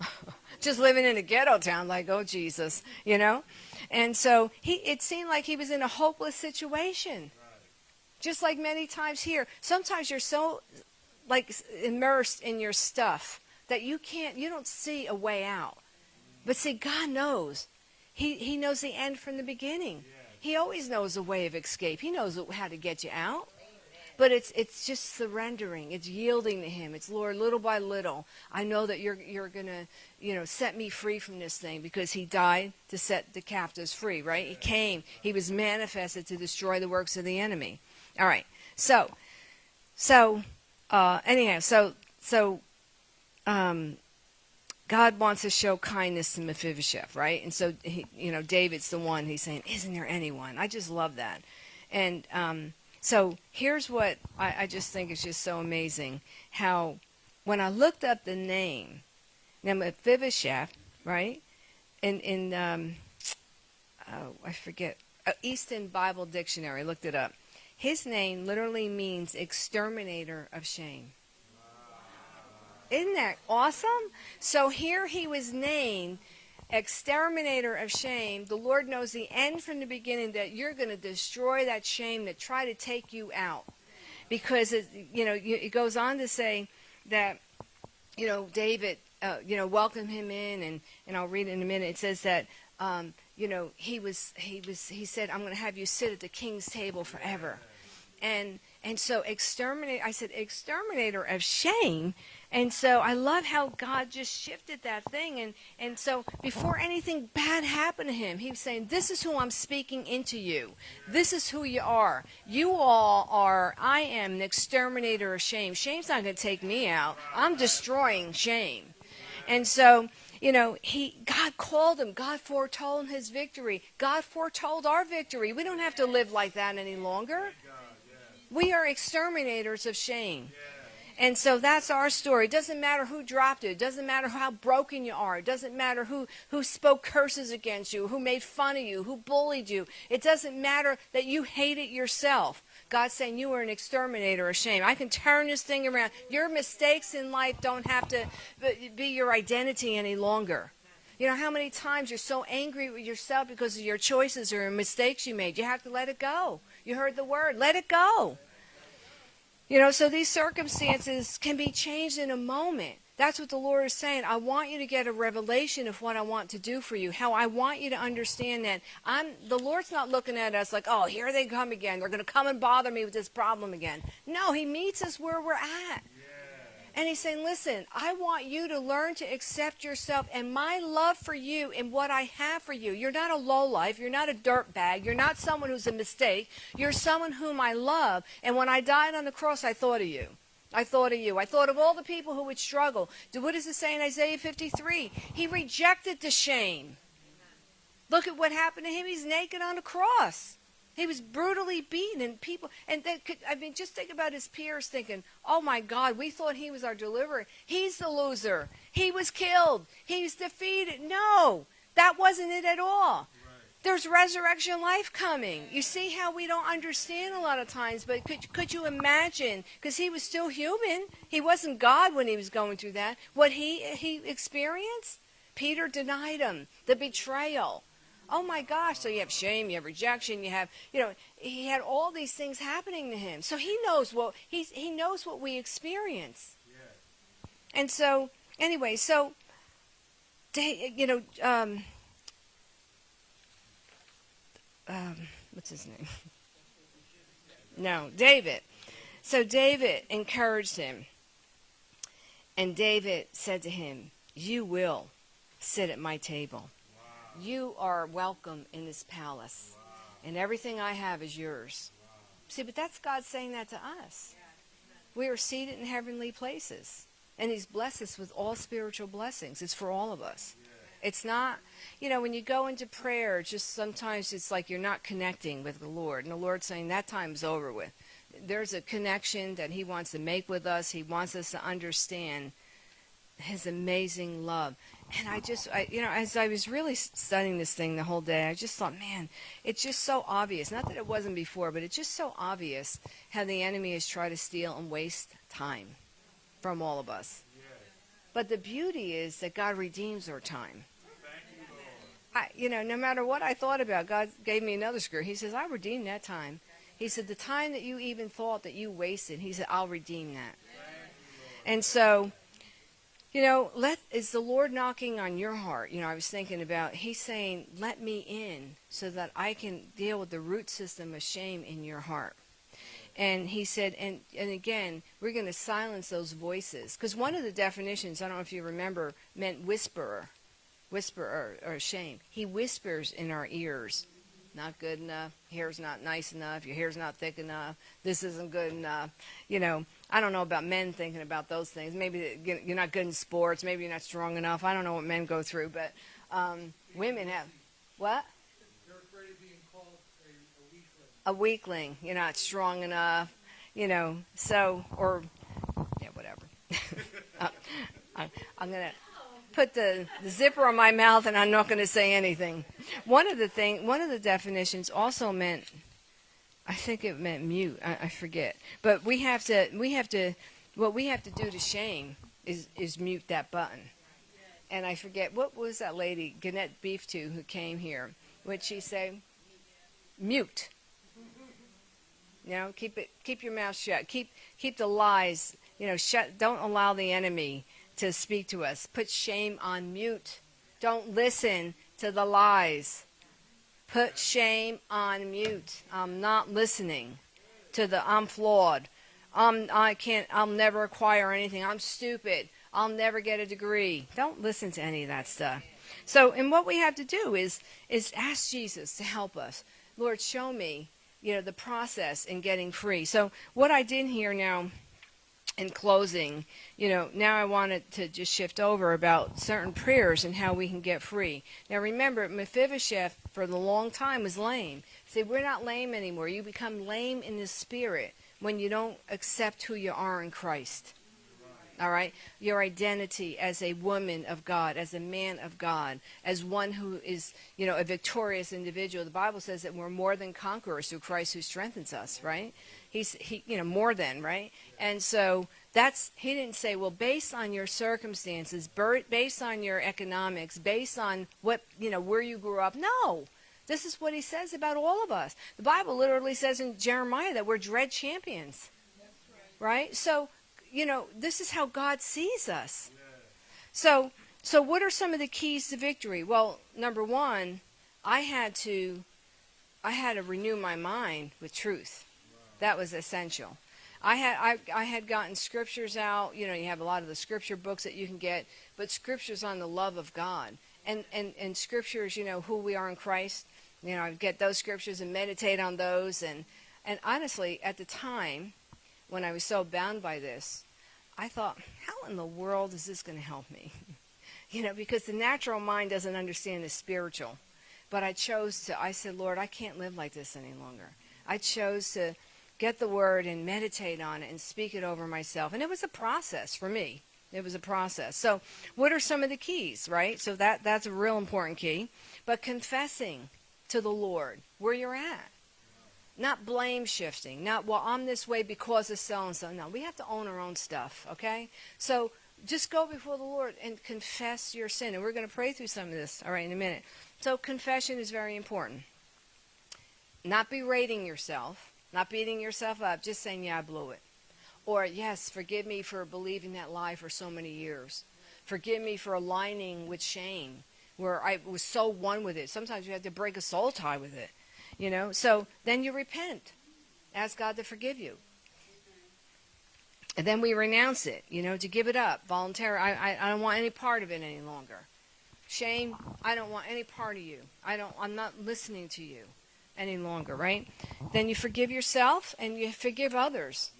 (laughs) Just living in a ghetto town, like, oh, Jesus, you know? And so he, it seemed like he was in a hopeless situation. Just like many times here. Sometimes you're so like immersed in your stuff that you can't, you don't see a way out. But see, God knows. He, he knows the end from the beginning. He always knows a way of escape. He knows how to get you out. But it's it's just surrendering. It's yielding to Him. It's Lord, little by little. I know that you're you're gonna you know set me free from this thing because He died to set the captives free. Right? He came. He was manifested to destroy the works of the enemy. All right. So so uh, anyhow. So so um, God wants to show kindness to Mephibosheth, right? And so, he, you know, David's the one. He's saying, "Isn't there anyone?" I just love that. And um, so here's what I, I just think is just so amazing: how when I looked up the name, now Mephibosheth, right? In in um, oh, I forget uh, Easton Bible Dictionary. looked it up. His name literally means exterminator of shame. Isn't that awesome? So here he was named exterminator of shame. The Lord knows the end from the beginning that you're going to destroy that shame that try to take you out. Because it, you know, it goes on to say that you know David, uh, you know, welcomed him in, and and I'll read in a minute. It says that um, you know he was he was he said, "I'm going to have you sit at the king's table forever," and and so exterminate. I said exterminator of shame and so I love how God just shifted that thing. And, and so before anything bad happened to him, he was saying, This is who I'm speaking into you. This is who you are. You all are, I am the exterminator of shame. Shame's not going to take me out. I'm destroying shame. And so, you know, he God called him. God foretold his victory. God foretold our victory. We don't have to live like that any longer. We are exterminators of shame. And so that's our story. It doesn't matter who dropped it. It doesn't matter how broken you are. It doesn't matter who, who spoke curses against you, who made fun of you, who bullied you. It doesn't matter that you hate it yourself. God's saying you are an exterminator of shame. I can turn this thing around. Your mistakes in life don't have to be your identity any longer. You know how many times you're so angry with yourself because of your choices or mistakes you made? You have to let it go. You heard the word. Let it go. You know, so these circumstances can be changed in a moment. That's what the Lord is saying. I want you to get a revelation of what I want to do for you. How I want you to understand that I'm the Lord's not looking at us like, "Oh, here they come again. They're going to come and bother me with this problem again." No, he meets us where we're at. And he's saying, listen, I want you to learn to accept yourself and my love for you and what I have for you. You're not a lowlife. You're not a dirt bag. You're not someone who's a mistake. You're someone whom I love. And when I died on the cross, I thought of you. I thought of you. I thought of all the people who would struggle. What does it say in Isaiah 53? He rejected the shame. Look at what happened to him. He's naked on the cross. He was brutally beaten, and people, and could, I mean, just think about his peers thinking, oh my God, we thought he was our deliverer. He's the loser. He was killed. He's defeated. No, that wasn't it at all. There's resurrection life coming. You see how we don't understand a lot of times, but could, could you imagine? Because he was still human. He wasn't God when he was going through that. What he, he experienced? Peter denied him. The betrayal Oh my gosh. So you have shame, you have rejection, you have, you know, he had all these things happening to him. So he knows what he's he knows what we experience. And so anyway, so you know, um, um, what's his name? (laughs) No, David. So David encouraged him. And David said to him, You will sit at my table. You are welcome in this palace, and everything I have is yours. See, but that's God saying that to us. We are seated in heavenly places. And He's blessed us with all spiritual blessings. It's for all of us. It's not, you know, when you go into prayer, just sometimes it's like you're not connecting with the Lord. And the Lord's saying that time's over with. There's a connection that He wants to make with us. He wants us to understand His amazing love. And I just, I, you know, as I was really studying this thing the whole day, I just thought, man, it's just so obvious. Not that it wasn't before, but it's just so obvious how the enemy has tried to steal and waste time from all of us. But the beauty is that God redeems our time. I, you know, no matter what I thought about, God gave me another scripture. He says, I redeemed that time. He said, the time that you even thought that you wasted, he said, I'll redeem that. And so, you know, let is the Lord knocking on your heart? You know, I was thinking about he's saying, "Let me in so that I can deal with the root system of shame in your heart." And he said, and and again, we're going to silence those voices because one of the definitions, I don't know if you remember, meant whisperer, whisperer or, shame. He whispers in our ears not good enough. Hair's not nice enough. Your hair's not thick enough. This isn't good enough. You know, I don't know about men thinking about those things. Maybe you're not good in sports. Maybe you're not strong enough. I don't know what men go through, but um, women have what? A, weakling. You're not strong enough. You know, so or yeah, whatever. (laughs) Uh, I, I'm gonna put the, the zipper on my mouth and I'm not to say anything. One of the thing, one of the definitions also meant, I think it meant mute. I, I forget. But we have to, we have to, what we have to do to shame is is mute that button. And I forget what was that lady, Gannett Beeftu, who came here. Would she say, mute? You know, keep it, keep your mouth shut. Keep keep the lies. You know, shut. Don't allow the enemy to speak to us. Put shame on mute. Don't listen to the lies. Put shame on mute. I'm not listening to the I'm flawed. I'm I can't I'll never acquire anything. I'm stupid. I'll never get a degree. Don't listen to any of that stuff. So, and what we have to do is is ask Jesus to help us. Lord, show me, you know, the process in getting free. So, what I did here now in closing, you know, now I wanted to just shift over about certain prayers and how we can get free. Now remember, Mephibosheth for the long time was lame. See, we're not lame anymore. You become lame in the spirit when you don't accept who you are in Christ. All right? Your identity as a woman of God, as a man of God, as one who is, you know, a victorious individual. The Bible says that we're more than conquerors through Christ who strengthens us, right? He's he you know more than right and so that's he didn't say well based on your circumstances based on your economics based on what you know where you grew up no this is what he says about all of us the bible literally says in jeremiah that we're dread champions right. right so you know this is how god sees us so so what are some of the keys to victory well number one i had to i had to renew my mind with truth that was essential. I had I, I had gotten scriptures out. You know, you have a lot of the scripture books that you can get, but scriptures on the love of God and and and scriptures. You know who we are in Christ. You know, I get those scriptures and meditate on those. And and honestly, at the time when I was so bound by this, I thought, how in the world is this going to help me? (laughs) you know, because the natural mind doesn't understand the spiritual. But I chose to. I said, Lord, I can't live like this any longer. I chose to get the word and meditate on it and speak it over myself. And it was a process for me. It was a process. So, what are some of the keys, right? So that that's a real important key. But confessing to the Lord where you're at. Not blame shifting. Not well, I'm this way because of so and so. No, we have to own our own stuff, okay? So just go before the Lord and confess your sin. And we're going to pray through some of this, all right, in a minute. So confession is very important. Not berating yourself not beating yourself up, just saying, yeah, I blew it. Or, yes, forgive me for believing that lie for so many years. Forgive me for aligning with shame, where I was so one with it. Sometimes you have to break a soul tie with it, you know? So then you repent. Ask God to forgive you. And then we renounce it, you know, to give it up voluntarily. I, I, I don't want any part of it any longer. Shame, I don't want any part of you. I don't, I'm not listening to you any longer, right? Then you forgive yourself and you forgive others.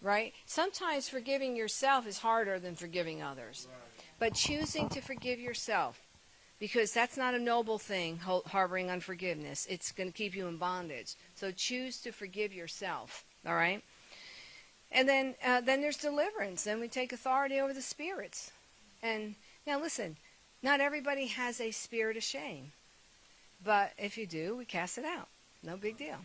right? Sometimes forgiving yourself is harder than forgiving others. But choosing to forgive yourself, because that's not a noble thing, harboring unforgiveness. It's going to keep you in bondage. So choose to forgive yourself, all right? And then, uh, then there's deliverance. Then we take authority over the spirits. And now listen, not everybody has a spirit of shame. But if you do, we cast it out. No big deal.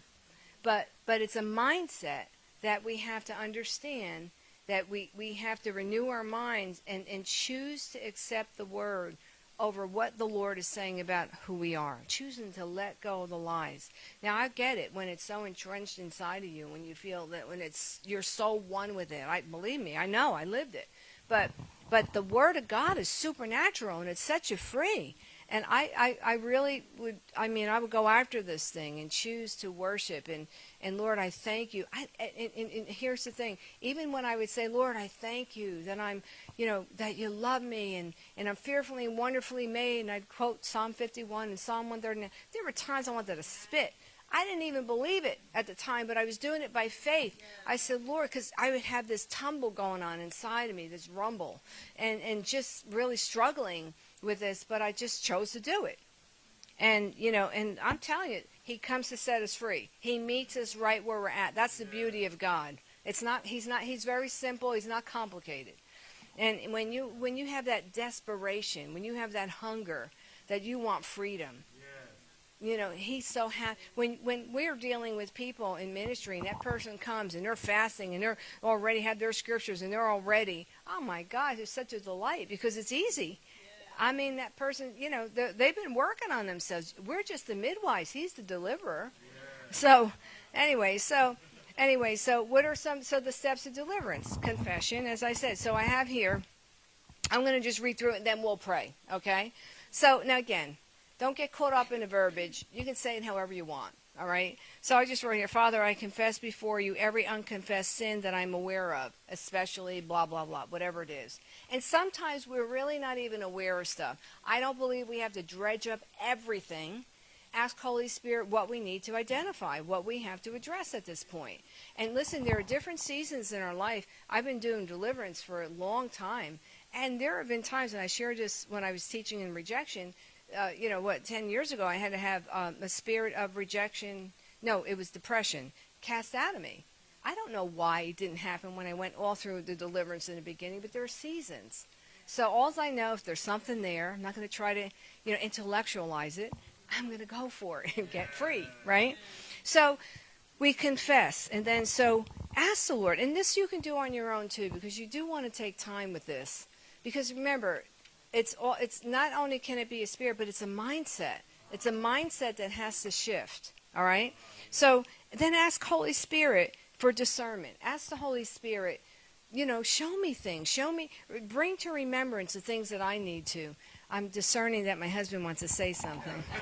But but it's a mindset that we have to understand that we, we have to renew our minds and, and choose to accept the word over what the Lord is saying about who we are, choosing to let go of the lies. Now I get it when it's so entrenched inside of you, when you feel that when it's you're so one with it. I believe me, I know, I lived it. But but the word of God is supernatural and it sets you free. And I, I, I really would, I mean, I would go after this thing and choose to worship. And, and Lord, I thank you. I, and, and, and here's the thing even when I would say, Lord, I thank you that I'm, you know, that you love me and, and I'm fearfully and wonderfully made, and I'd quote Psalm 51 and Psalm 139, there were times I wanted to spit. I didn't even believe it at the time, but I was doing it by faith. I said, Lord, because I would have this tumble going on inside of me, this rumble, and, and just really struggling with this, but I just chose to do it. And, you know, and I'm telling you, he comes to set us free. He meets us right where we're at. That's the beauty of God. It's not, he's not, he's very simple. He's not complicated. And when you, when you have that desperation, when you have that hunger that you want freedom, you know he's so happy when when we're dealing with people in ministry and that person comes and they're fasting and they're already have their scriptures and they're already oh my god it's such a delight because it's easy I mean, that person, you know, they've been working on themselves. We're just the midwives. He's the deliverer. Yeah. So, anyway, so anyway, so what are some so the steps of deliverance? Confession, as I said. So I have here. I'm going to just read through it, and then we'll pray. Okay. So now again, don't get caught up in the verbiage. You can say it however you want. All right. So I just wrote here, Father, I confess before you every unconfessed sin that I'm aware of, especially blah, blah, blah, whatever it is. And sometimes we're really not even aware of stuff. I don't believe we have to dredge up everything. Ask Holy Spirit what we need to identify, what we have to address at this point. And listen, there are different seasons in our life. I've been doing deliverance for a long time. And there have been times, and I shared this when I was teaching in rejection, uh, you know, what, 10 years ago, I had to have um, a spirit of rejection. No, it was depression cast out of me. I don't know why it didn't happen when I went all through the deliverance in the beginning, but there are seasons. So all I know, if there's something there, I'm not going to try to, you know, intellectualize it. I'm going to go for it and get free, right? So we confess, and then so ask the Lord, and this you can do on your own too, because you do want to take time with this. Because remember, it's all it's not only can it be a spirit but it's a mindset. It's a mindset that has to shift all right? So then ask holy spirit for discernment. Ask the holy spirit you know show me things. Show me bring to remembrance the things that i need to. I'm discerning that my husband wants to say something. (laughs)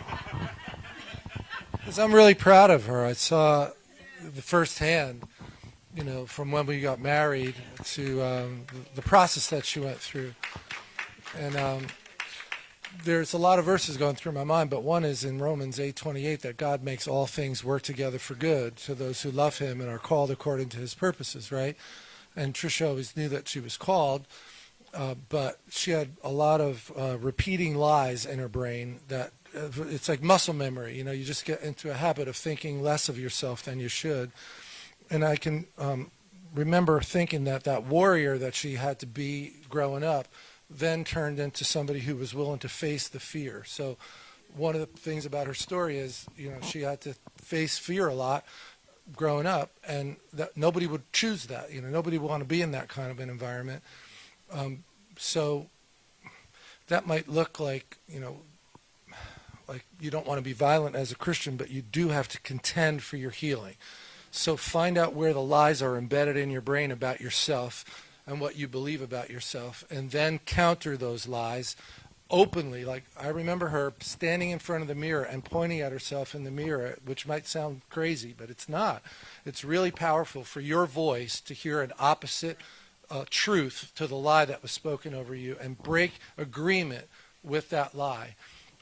Because i'm really proud of her. I saw the firsthand you know from when we got married to um, the process that she went through and um, there's a lot of verses going through my mind, but one is in Romans 8:28 that God makes all things work together for good to those who love Him and are called according to His purposes, right? And Trisha always knew that she was called, uh, but she had a lot of uh, repeating lies in her brain that uh, it's like muscle memory. You know, you just get into a habit of thinking less of yourself than you should. And I can um, remember thinking that that warrior that she had to be growing up then turned into somebody who was willing to face the fear. So one of the things about her story is, you know, she had to face fear a lot growing up, and that nobody would choose that. You know, nobody would want to be in that kind of an environment. Um, so that might look like, you know, like you don't want to be violent as a Christian, but you do have to contend for your healing. So find out where the lies are embedded in your brain about yourself and what you believe about yourself, and then counter those lies openly. Like I remember her standing in front of the mirror and pointing at herself in the mirror, which might sound crazy, but it's not. It's really powerful for your voice to hear an opposite uh, truth to the lie that was spoken over you and break agreement with that lie.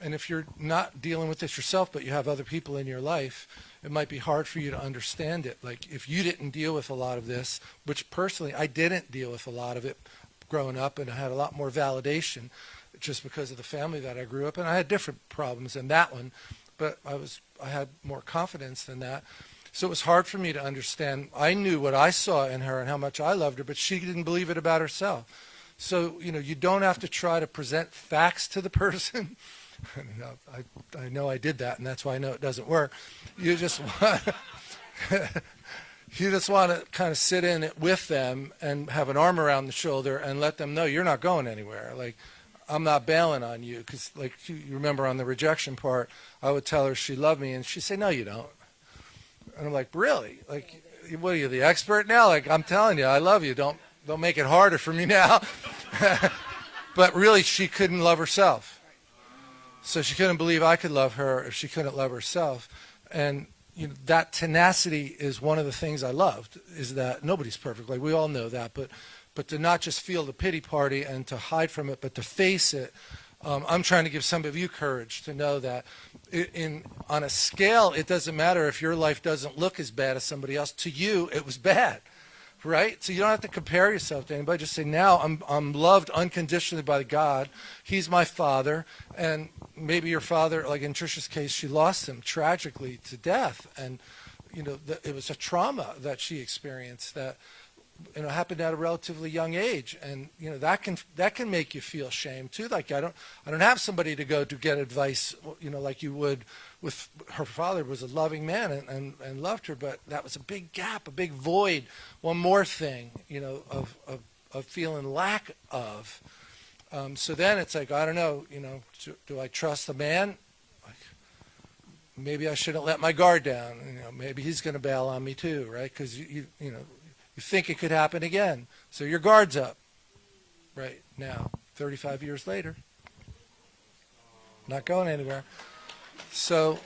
And if you're not dealing with this yourself, but you have other people in your life, it might be hard for you to understand it. Like if you didn't deal with a lot of this, which personally I didn't deal with a lot of it growing up, and I had a lot more validation just because of the family that I grew up in. I had different problems than that one, but I was I had more confidence than that. So it was hard for me to understand. I knew what I saw in her and how much I loved her, but she didn't believe it about herself. So, you know, you don't have to try to present facts to the (laughs) person. (laughs) I, I know I did that, and that's why I know it doesn't work. You just (laughs) want, you just want to kind of sit in it with them and have an arm around the shoulder and let them know you're not going anywhere. Like, I'm not bailing on you because, like, you remember on the rejection part, I would tell her she loved me, and she'd say, "No, you don't." And I'm like, "Really? Like, what are you, the expert now? Like, I'm telling you, I love you. Don't don't make it harder for me now." (laughs) but really, she couldn't love herself, so she couldn't believe I could love her if she couldn't love herself, and you know, that tenacity is one of the things I loved. Is that nobody's perfect, like we all know that, but but to not just feel the pity party and to hide from it, but to face it. Um, I'm trying to give some of you courage to know that in, in on a scale, it doesn't matter if your life doesn't look as bad as somebody else. To you, it was bad, right? So you don't have to compare yourself to anybody. Just say, now I'm, I'm loved unconditionally by God. He's my father. And maybe your father, like in Trisha's case, she lost him tragically to death. And, you know, the, it was a trauma that she experienced that you know happened at a relatively young age. And you know that can that can make you feel shame too. Like i don't i don't have somebody to go to get advice you know like you would with her father was a loving man and, and, and loved her. But that was a big gap a big void. One more thing you know of of, of feeling lack of. Um, so then it's like i don't know you know do, do i trust the man? Like, maybe i shouldn't let my guard down. You know maybe he's going to bail on me too right? Because you, you you know you think it could happen again. So your guard's up right now, 35 years later. Not going anywhere. So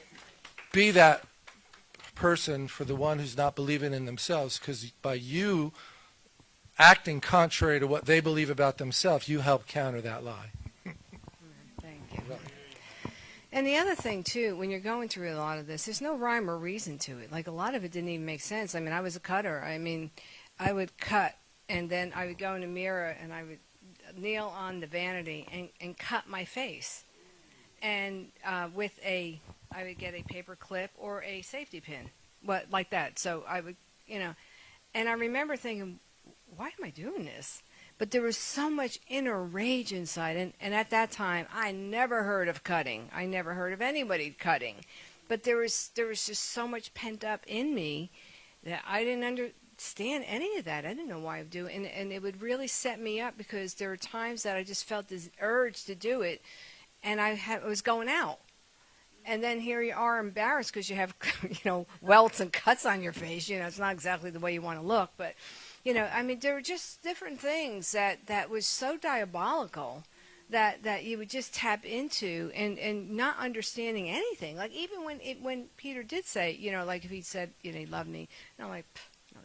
be that person for the one who's not believing in themselves because by you acting contrary to what they believe about themselves, you help counter that lie. Thank you. And the other thing too, when you're going through a lot of this, there's no rhyme or reason to it. Like a lot of it didn't even make sense. I mean, I was a cutter. I mean, I would cut, and then I would go in a mirror and I would kneel on the vanity and, and cut my face. And uh, with a, I would get a paper clip or a safety pin, what like that. So I would, you know, and I remember thinking, why am I doing this? But there was so much inner rage inside, and, and at that time, I never heard of cutting. I never heard of anybody cutting, but there was there was just so much pent up in me that I didn't under stand any of that. I didn't know why I would do it. And, and it would really set me up because there were times that I just felt this urge to do it and I had, was going out. And then here you are embarrassed because you have, (laughs) you know, welts and cuts on your face. You know, it's not exactly the way you want to look, but, you know, I mean, there were just different things that, that was so diabolical that that you would just tap into and and not understanding anything like even when it when peter did say you know like if he said you know he loved me and i'm like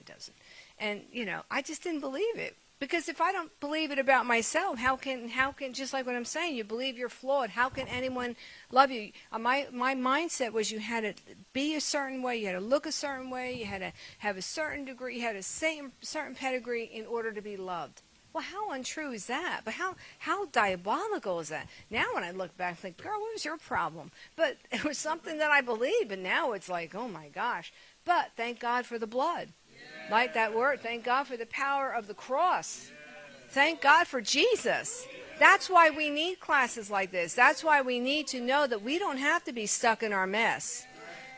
he doesn't. And you know, I just didn't believe it because if I don't believe it about myself, how can how can just like what I'm saying, you believe you're flawed. How can anyone love you? Uh, my my mindset was you had to be a certain way, you had to look a certain way, you had to have a certain degree, you had a same certain pedigree in order to be loved. Well, how untrue is that? But how how diabolical is that? Now, when I look back, I think, girl, what was your problem? But (laughs) it was something that I believed, and now it's like, oh my gosh. But thank God for the blood. Like that word. Thank God for the power of the cross. Thank God for Jesus. That's why we need classes like this. That's why we need to know that we don't have to be stuck in our mess.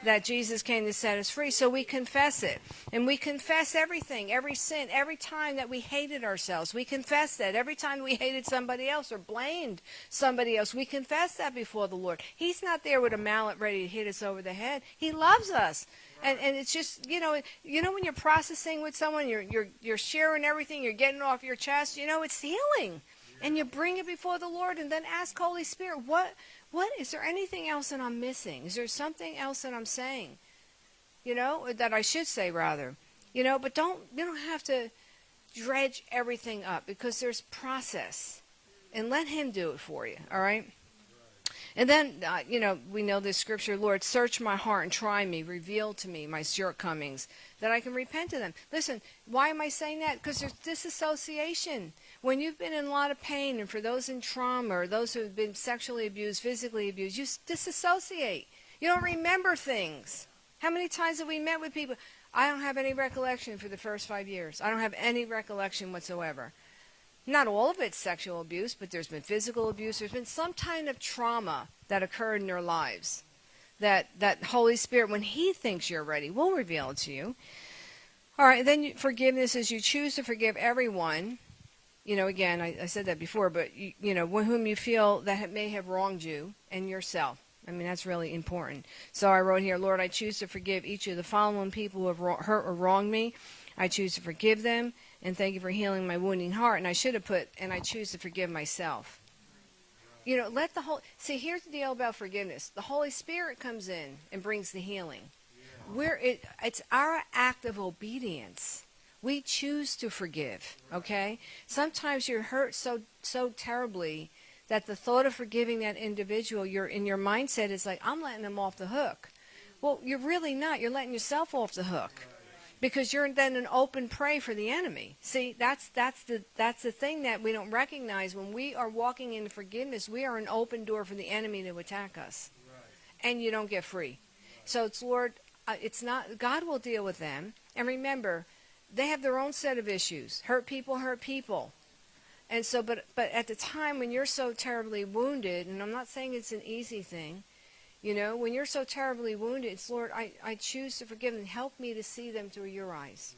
That Jesus came to set us free. So we confess it. And we confess everything, every sin, every time that we hated ourselves. We confess that. Every time we hated somebody else or blamed somebody else, we confess that before the Lord. He's not there with a mallet ready to hit us over the head. He loves us and and it's just you know you know when you're processing with someone you're you're you're sharing everything you're getting off your chest you know it's healing. And you bring it before the lord and then ask holy spirit what what is there anything else that i'm missing? Is there something else that i'm saying? You know that i should say rather. You know but don't you don't have to dredge everything up because there's process. And let him do it for you all right And then, uh, you know, we know this scripture, Lord, search my heart and try me, reveal to me my shortcomings, that I can repent of them. Listen, why am I saying that? Because there's disassociation. When you've been in a lot of pain, and for those in trauma or those who have been sexually abused, physically abused, you disassociate. You don't remember things. How many times have we met with people? I don't have any recollection for the first five years. I don't have any recollection whatsoever. Not all of it's sexual abuse, but there's been physical abuse. There's been some kind of trauma that occurred in their lives. That that Holy Spirit, when He thinks you're ready, will reveal it to you. All right, then forgiveness is you choose to forgive everyone. You know, again, I, I said that before, but you, you know, whom you feel that may have wronged you and yourself. I mean, that's really important. So I wrote here, Lord, I choose to forgive each of the following people who have hurt or wronged me. I choose to forgive them, and thank you for healing my wounding heart. And I should have put, and I choose to forgive myself. You know, let the whole see. Here's the deal about forgiveness: the Holy Spirit comes in and brings the healing. We're it, it's our act of obedience. We choose to forgive. Okay. Sometimes you're hurt so so terribly that the thought of forgiving that individual, you're in your mindset is like, I'm letting them off the hook. Well, you're really not. You're letting yourself off the hook because you're then an open prey for the enemy. See, that's that's the that's the thing that we don't recognize when we are walking in forgiveness. We are an open door for the enemy to attack us, and you don't get free. So it's Lord. Uh, it's not God will deal with them. And remember, they have their own set of issues. Hurt people hurt people. And so, but but at the time when you're so terribly wounded, and I'm not saying it's an easy thing, you know, when you're so terribly wounded, it's Lord, I, I choose to forgive them. Help me to see them through your eyes.